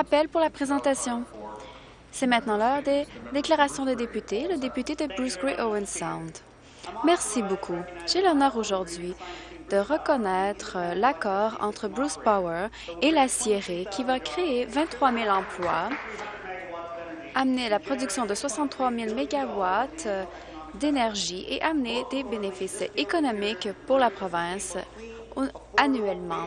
rappel pour la présentation. C'est maintenant l'heure des déclarations de députés. Le député de Bruce Gray Owen Sound. Merci beaucoup. J'ai l'honneur aujourd'hui de reconnaître l'accord entre Bruce Power et la Sierra qui va créer 23 000 emplois, amener la production de 63 000 mégawatts d'énergie et amener des bénéfices économiques pour la province annuellement.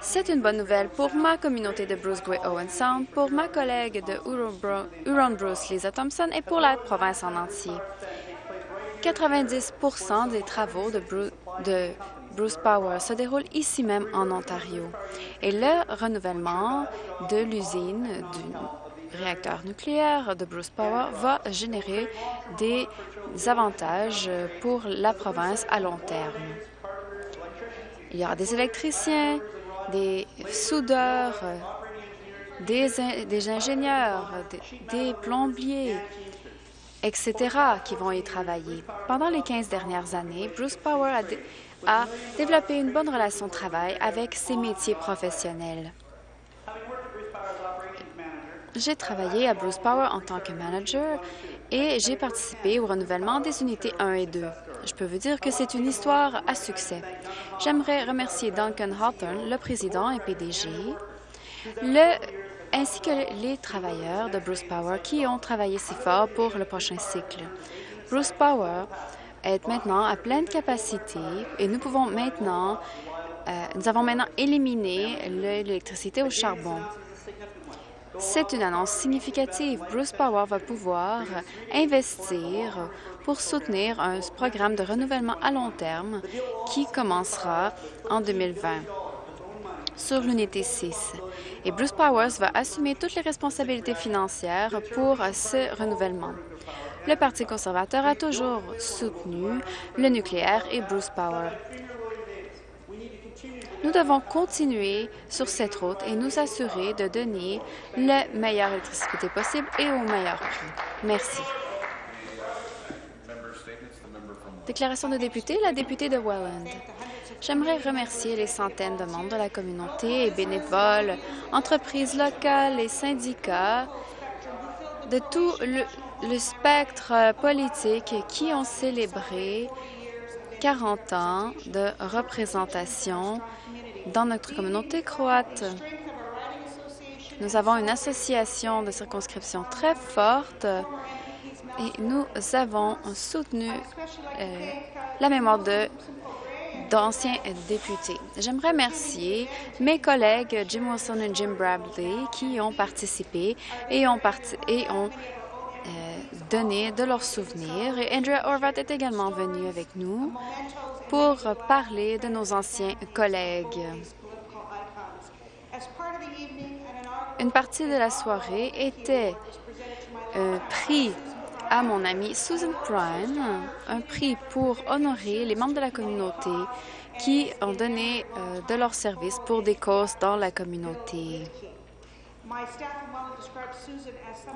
C'est une bonne nouvelle pour ma communauté de Bruce Gray Owen Sound, pour ma collègue de Huron-Bruce, Lisa Thompson, et pour la province en entier. 90% des travaux de, de Bruce Power se déroulent ici même en Ontario. Et le renouvellement de l'usine du réacteur nucléaire de Bruce Power va générer des avantages pour la province à long terme. Il y aura des électriciens, des soudeurs, des, ingénieurs, des, plombiers, etc., qui vont y travailler. Pendant les 15 dernières années, Bruce Power a, a développé une bonne relation de travail avec ses métiers professionnels. J'ai travaillé à Bruce Power en tant que manager et j'ai participé au renouvellement des unités 1 et 2. Je peux vous dire que c'est une histoire à succès. J'aimerais remercier Duncan Hawthorne, le président et PDG, ainsi que les travailleurs de Bruce Power qui ont travaillé si fort pour le prochain cycle. Bruce Power est maintenant à pleine capacité et nous pouvons maintenant, euh, nous avons maintenant éliminé l'électricité au charbon. C'est une annonce significative. Bruce Power va pouvoir investir pour soutenir un programme de renouvellement à long terme qui commencera en 2020 sur l'unité 6. Et Bruce Powers va assumer toutes les responsabilités financières pour ce renouvellement. Le Parti conservateur a toujours soutenu le nucléaire et Bruce Power. Nous devons continuer sur cette route et nous assurer de donner la meilleure électricité possible et au meilleur prix. Merci. Déclaration de député, la députée de Welland. J'aimerais remercier les centaines de membres de la communauté et bénévoles, entreprises locales et syndicats de tout le, le spectre politique qui ont célébré 40 ans de représentation dans notre communauté croate. Nous avons une association de circonscription très forte et nous avons soutenu euh, la mémoire de d'anciens députés. J'aimerais remercier mes collègues Jim Wilson et Jim Bradley qui ont participé et ont, et ont euh, donné de leurs souvenirs. Et Andrea Horvat est également venu avec nous pour parler de nos anciens collègues. Une partie de la soirée était un prix à mon amie Susan Prime, un prix pour honorer les membres de la communauté qui ont donné euh, de leur service pour des causes dans la communauté.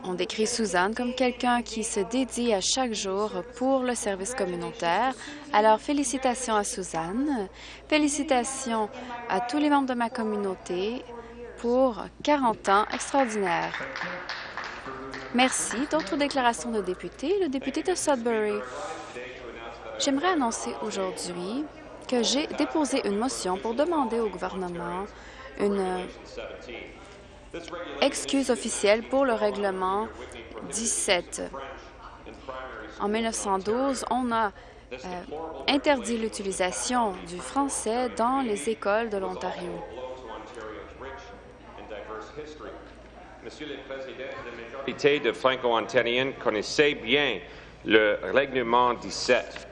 On décrit Suzanne comme quelqu'un qui se dédie à chaque jour pour le service communautaire. Alors, félicitations à Suzanne. Félicitations à tous les membres de ma communauté pour 40 ans extraordinaires. Merci. D'autres déclarations de députés? Le député de Sudbury. J'aimerais annoncer aujourd'hui que j'ai déposé une motion pour demander au gouvernement une excuse officielle pour le règlement 17. En 1912, on a euh, interdit l'utilisation du français dans les écoles de l'Ontario. Monsieur le de Franco-Ontariens connaissait bien le règlement 17.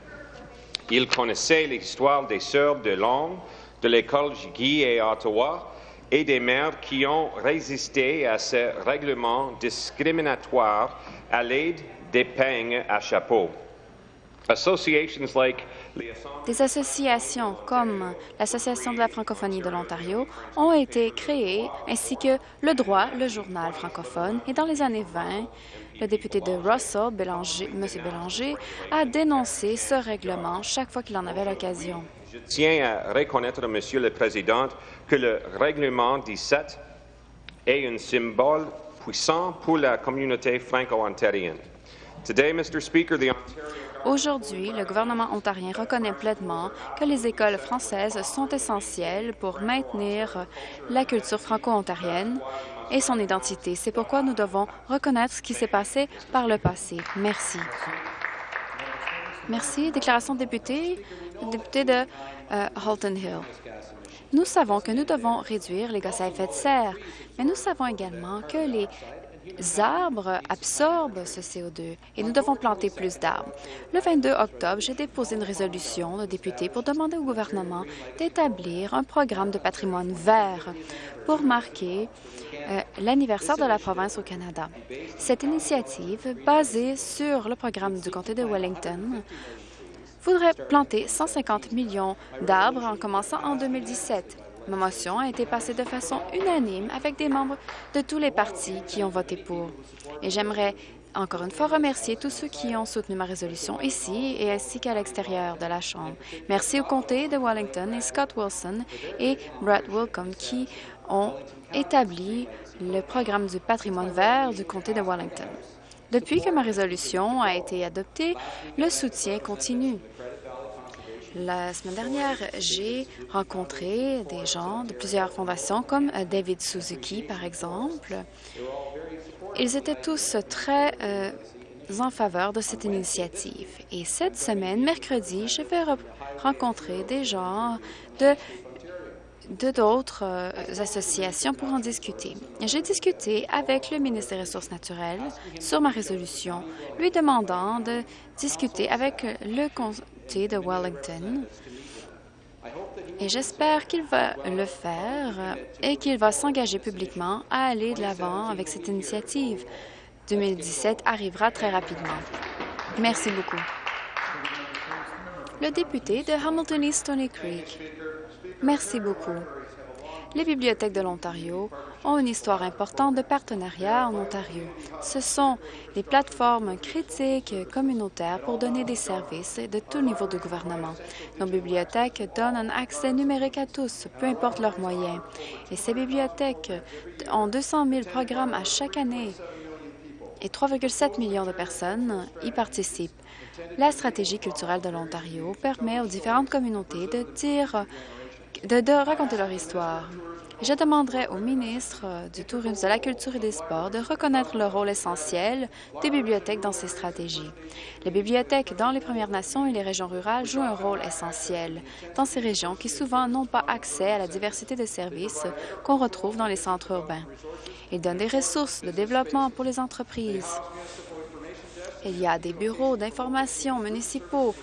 Ils connaissaient l'histoire des sœurs de langue de l'école Guy et Ottawa et des maires qui ont résisté à ce règlement discriminatoire à l'aide des peignes à chapeau. Des associations comme l'Association de la francophonie de l'Ontario ont été créées, ainsi que le droit, le journal francophone. Et dans les années 20, le député de Russell, Bélanger, M. Bélanger, a dénoncé ce règlement chaque fois qu'il en avait l'occasion. Je tiens à reconnaître, Monsieur le Président, que le règlement 17 est un symbole puissant pour la communauté franco-ontarienne. Aujourd'hui, le gouvernement ontarien reconnaît pleinement que les écoles françaises sont essentielles pour maintenir la culture franco-ontarienne et son identité. C'est pourquoi nous devons reconnaître ce qui s'est passé par le passé. Merci. Merci. Déclaration de député, député de euh, Halton Hill. Nous savons que nous devons réduire les gaz à effet de serre, mais nous savons également que les arbres absorbent ce CO2 et nous devons planter plus d'arbres. Le 22 octobre, j'ai déposé une résolution de députés pour demander au gouvernement d'établir un programme de patrimoine vert pour marquer euh, l'anniversaire de la province au Canada. Cette initiative, basée sur le programme du comté de Wellington, voudrait planter 150 millions d'arbres en commençant en 2017. Ma motion a été passée de façon unanime avec des membres de tous les partis qui ont voté pour. Et j'aimerais encore une fois remercier tous ceux qui ont soutenu ma résolution ici et ainsi qu'à l'extérieur de la Chambre. Merci au comté de Wellington et Scott Wilson et Brett Wilcombe qui ont établi le programme du patrimoine vert du comté de Wellington. Depuis que ma résolution a été adoptée, le soutien continue. La semaine dernière, j'ai rencontré des gens de plusieurs fondations, comme David Suzuki, par exemple. Ils étaient tous très euh, en faveur de cette initiative. Et cette semaine, mercredi, je vais rencontrer des gens de d'autres euh, associations pour en discuter. J'ai discuté avec le ministre des Ressources naturelles sur ma résolution, lui demandant de discuter avec le de Wellington. Et j'espère qu'il va le faire et qu'il va s'engager publiquement à aller de l'avant avec cette initiative. 2017 arrivera très rapidement. Merci beaucoup. Le député de Hamilton East Stony Creek. Merci beaucoup. Les bibliothèques de l'Ontario ont une histoire importante de partenariat en Ontario. Ce sont des plateformes critiques communautaires pour donner des services de tout niveau de gouvernement. Nos bibliothèques donnent un accès numérique à tous, peu importe leurs moyens. Et ces bibliothèques ont 200 000 programmes à chaque année et 3,7 millions de personnes y participent. La stratégie culturelle de l'Ontario permet aux différentes communautés de de, raconter leur histoire. Je demanderai au ministre du Tourisme, de la Culture et des Sports de reconnaître le rôle essentiel des bibliothèques dans ces stratégies. Les bibliothèques dans les Premières Nations et les régions rurales jouent un rôle essentiel dans ces régions qui souvent n'ont pas accès à la diversité de services qu'on retrouve dans les centres urbains. Ils donnent des ressources de développement pour les entreprises. Il y a des bureaux d'information municipaux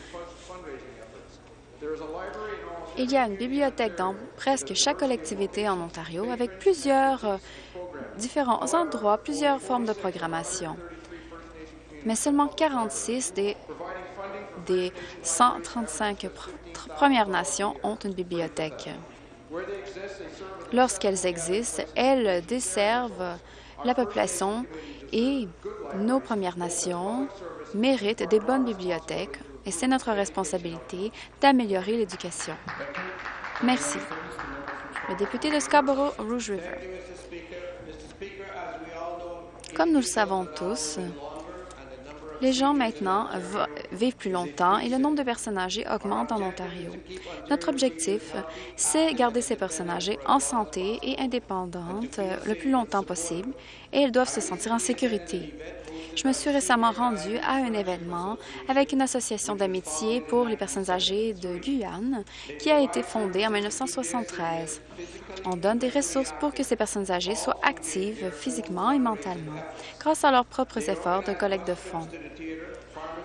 il y a une bibliothèque dans presque chaque collectivité en Ontario avec plusieurs euh, différents endroits, plusieurs formes de programmation. Mais seulement 46 des, des 135 Premières Nations ont une bibliothèque. Lorsqu'elles existent, elles desservent la population et nos Premières Nations méritent des bonnes bibliothèques et c'est notre responsabilité d'améliorer l'éducation. Merci. Le député de Scarborough-Rouge River. Comme nous le savons tous, les gens maintenant vivent plus longtemps et le nombre de personnes âgées augmente en Ontario. Notre objectif, c'est garder ces personnes âgées en santé et indépendantes le plus longtemps possible et elles doivent se sentir en sécurité. Je me suis récemment rendue à un événement avec une association d'amitié pour les personnes âgées de Guyane qui a été fondée en 1973. On donne des ressources pour que ces personnes âgées soient actives physiquement et mentalement grâce à leurs propres efforts de collecte de fonds.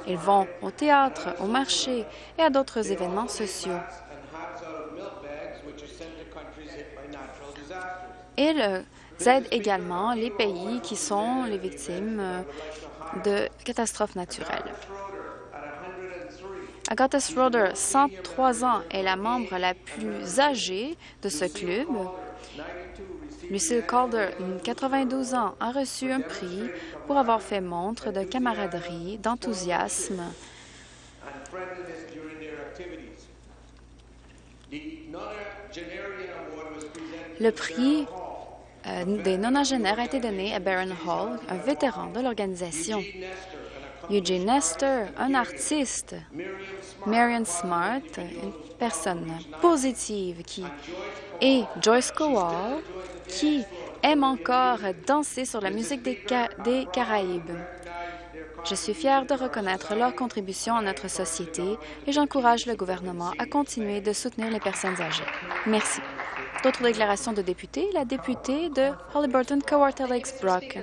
Ils vont au théâtre, au marché et à d'autres événements sociaux. Ils aident également les pays qui sont les victimes de catastrophes naturelles. Agatha Schroeder, 103 ans, est la membre la plus âgée de ce club. Lucille Calder, 92 ans, a reçu un prix pour avoir fait montre de camaraderie, d'enthousiasme Le prix euh, des nonagénaires a été donné à Baron Hall, un vétéran de l'organisation. Eugene Nestor, un artiste. Marion Smart, une personne positive qui... Et Joyce Cowell, qui aime encore danser sur la musique des, des Caraïbes. Je suis fière de reconnaître leur contribution à notre société et j'encourage le gouvernement à continuer de soutenir les personnes âgées. Merci. D'autres déclarations de députés. La députée de Hollyburton, Kawartha Lakes Brock.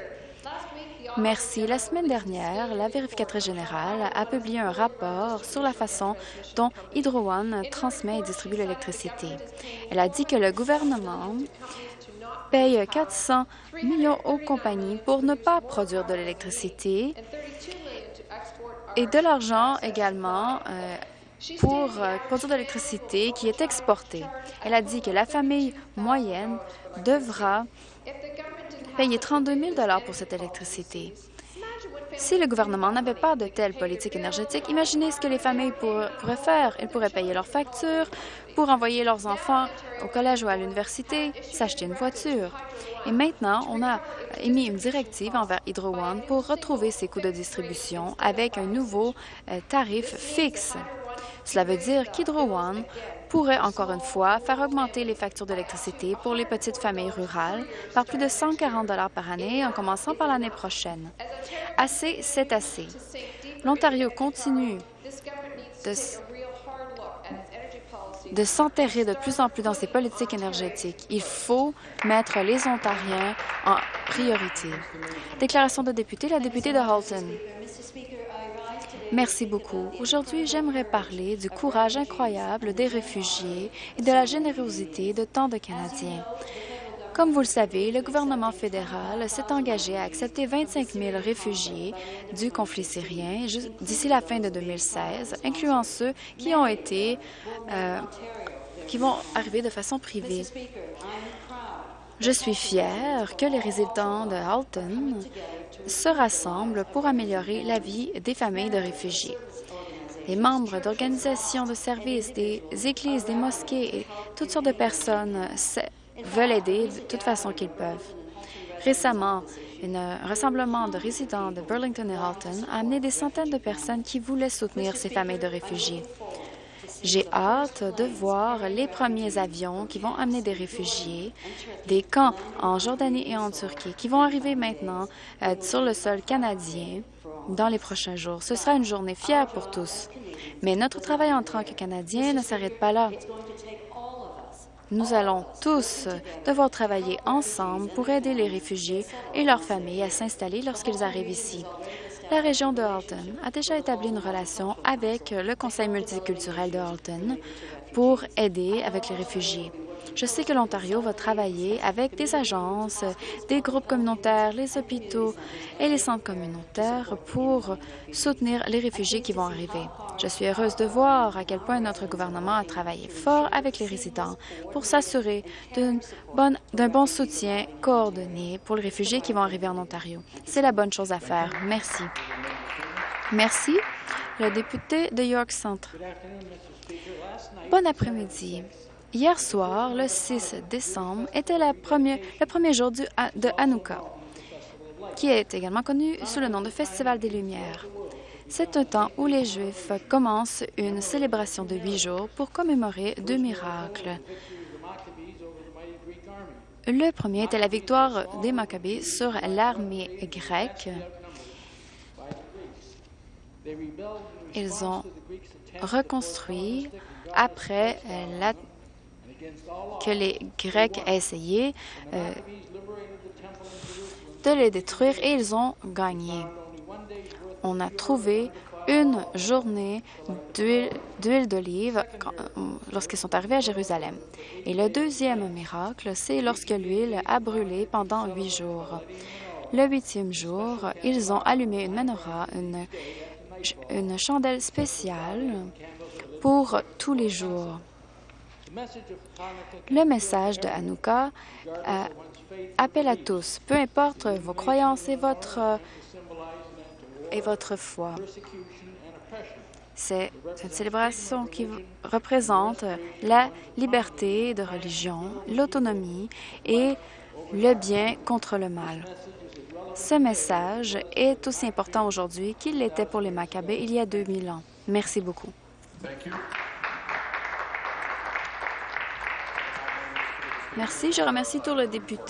Merci. La semaine dernière, la vérificatrice générale a publié un rapport sur la façon dont Hydro One transmet et distribue l'électricité. Elle a dit que le gouvernement paye 400 millions aux compagnies pour ne pas produire de l'électricité et de l'argent également euh, pour euh, produire de l'électricité qui est exportée. Elle a dit que la famille moyenne devra payer 32 000 pour cette électricité. Si le gouvernement n'avait pas de telle politique énergétique, imaginez ce que les familles pourraient faire. Ils pourraient payer leurs factures pour envoyer leurs enfants au collège ou à l'université, s'acheter une voiture. Et maintenant, on a émis une directive envers Hydro One pour retrouver ses coûts de distribution avec un nouveau euh, tarif fixe. Cela veut dire qu'Hydro One pourrait encore une fois faire augmenter les factures d'électricité pour les petites familles rurales par plus de 140 par année en commençant par l'année prochaine. Assez, c'est assez. L'Ontario continue de, de s'enterrer de plus en plus dans ses politiques énergétiques. Il faut mettre les Ontariens en priorité. Déclaration de député, la députée de Halton. Merci beaucoup. Aujourd'hui, j'aimerais parler du courage incroyable des réfugiés et de la générosité de tant de Canadiens. Comme vous le savez, le gouvernement fédéral s'est engagé à accepter 25 000 réfugiés du conflit syrien d'ici la fin de 2016, incluant ceux qui ont été, euh, qui vont arriver de façon privée. Je suis fière que les résidents de Halton se rassemblent pour améliorer la vie des familles de réfugiés. Les membres d'organisations de services, des églises, des mosquées et toutes sortes de personnes veulent aider de toute façon qu'ils peuvent. Récemment, un rassemblement de résidents de Burlington et Halton a amené des centaines de personnes qui voulaient soutenir ces familles de réfugiés. J'ai hâte de voir les premiers avions qui vont amener des réfugiés des camps en Jordanie et en Turquie qui vont arriver maintenant euh, sur le sol canadien dans les prochains jours. Ce sera une journée fière pour tous. Mais notre travail en tant que Canadiens ne s'arrête pas là. Nous allons tous devoir travailler ensemble pour aider les réfugiés et leurs familles à s'installer lorsqu'ils arrivent ici. La région de Halton a déjà établi une relation avec le Conseil multiculturel de Halton pour aider avec les réfugiés. Je sais que l'Ontario va travailler avec des agences, des groupes communautaires, les hôpitaux et les centres communautaires pour soutenir les réfugiés qui vont arriver. Je suis heureuse de voir à quel point notre gouvernement a travaillé fort avec les résidents pour s'assurer d'un bon soutien coordonné pour les réfugiés qui vont arriver en Ontario. C'est la bonne chose à faire. Merci. Merci. Le député de York Centre. Bon après-midi. Hier soir, le 6 décembre, était le premier jour du, de Hanouka, qui est également connu sous le nom de Festival des Lumières. C'est un temps où les Juifs commencent une célébration de huit jours pour commémorer deux miracles. Le premier était la victoire des Maccabées sur l'armée grecque. Ils ont reconstruit après la que les Grecs aient essayé euh, de les détruire et ils ont gagné. On a trouvé une journée d'huile d'olive euh, lorsqu'ils sont arrivés à Jérusalem. Et le deuxième miracle, c'est lorsque l'huile a brûlé pendant huit jours. Le huitième jour, ils ont allumé une menorah, une chandelle spéciale pour tous les jours. Le message de Hanouka euh, appelle à tous, peu importe vos croyances et votre, et votre foi. C'est une célébration qui représente la liberté de religion, l'autonomie et le bien contre le mal. Ce message est aussi important aujourd'hui qu'il l'était pour les Maccabées il y a 2000 ans. Merci beaucoup. Je remercie tous les députés.